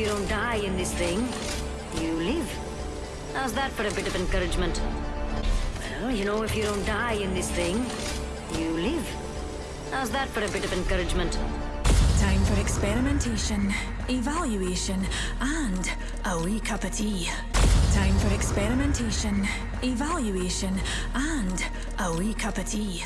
you don't die in this thing, you live. How's that for a bit of encouragement? Well, you know, if you don't die in this thing, you live. How's that for a bit of encouragement? Time for experimentation, evaluation, and a wee cup of tea. Time for experimentation, evaluation, and a wee cup of tea.